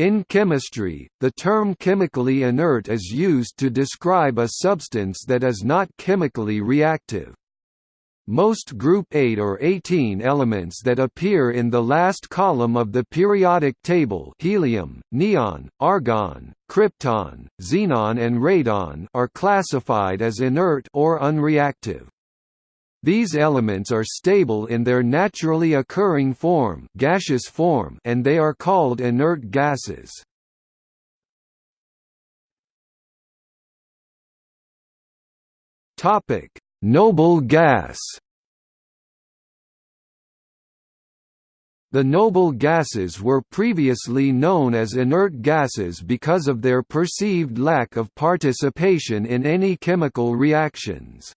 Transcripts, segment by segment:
In chemistry, the term chemically inert is used to describe a substance that is not chemically reactive. Most group 8 or 18 elements that appear in the last column of the periodic table helium, neon, argon, krypton, xenon and radon are classified as inert or unreactive. These elements are stable in their naturally occurring form, gaseous form and they are called inert gases. Noble gas The noble gases were previously known as inert gases because of their perceived lack of participation in any chemical reactions.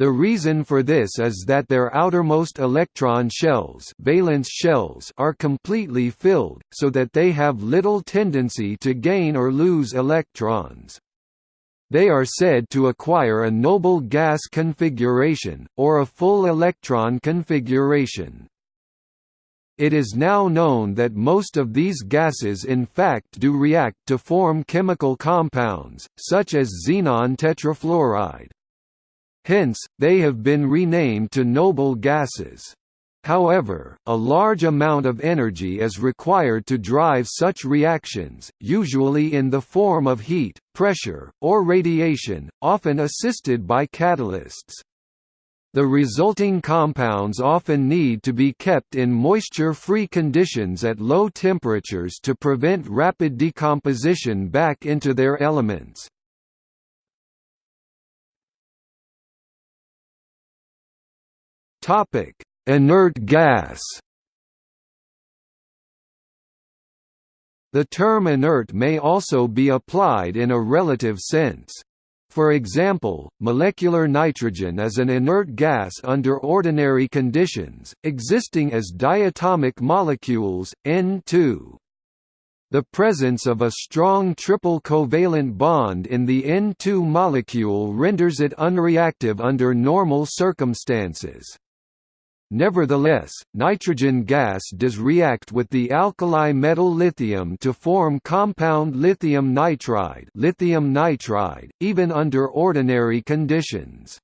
The reason for this is that their outermost electron shells, valence shells are completely filled, so that they have little tendency to gain or lose electrons. They are said to acquire a noble gas configuration, or a full electron configuration. It is now known that most of these gases in fact do react to form chemical compounds, such as xenon tetrafluoride. Hence, they have been renamed to noble gases. However, a large amount of energy is required to drive such reactions, usually in the form of heat, pressure, or radiation, often assisted by catalysts. The resulting compounds often need to be kept in moisture-free conditions at low temperatures to prevent rapid decomposition back into their elements. Topic: Inert gas The term inert may also be applied in a relative sense. For example, molecular nitrogen is an inert gas under ordinary conditions, existing as diatomic molecules, N2. The presence of a strong triple covalent bond in the N2 molecule renders it unreactive under normal circumstances. Nevertheless, nitrogen gas does react with the alkali metal lithium to form compound lithium nitride, lithium nitride even under ordinary conditions.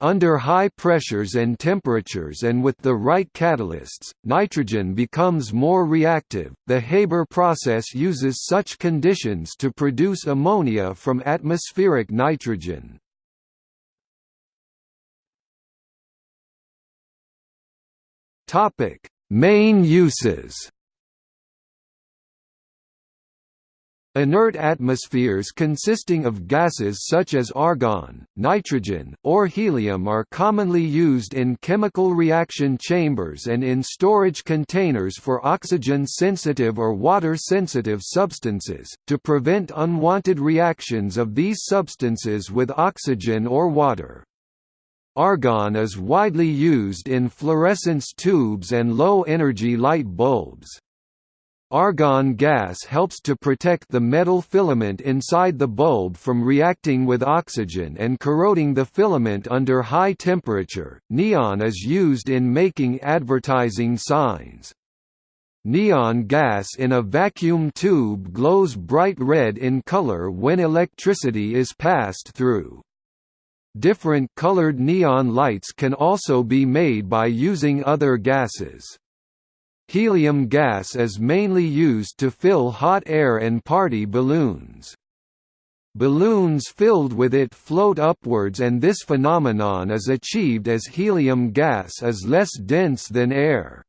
Under high pressures and temperatures and with the right catalysts, nitrogen becomes more reactive. The Haber process uses such conditions to produce ammonia from atmospheric nitrogen. Topic: Main uses. Inert atmospheres consisting of gases such as argon, nitrogen, or helium are commonly used in chemical reaction chambers and in storage containers for oxygen-sensitive or water-sensitive substances, to prevent unwanted reactions of these substances with oxygen or water. Argon is widely used in fluorescence tubes and low-energy light bulbs. Argon gas helps to protect the metal filament inside the bulb from reacting with oxygen and corroding the filament under high temperature. Neon is used in making advertising signs. Neon gas in a vacuum tube glows bright red in color when electricity is passed through. Different colored neon lights can also be made by using other gases. Helium gas is mainly used to fill hot air and party balloons. Balloons filled with it float upwards and this phenomenon is achieved as helium gas is less dense than air.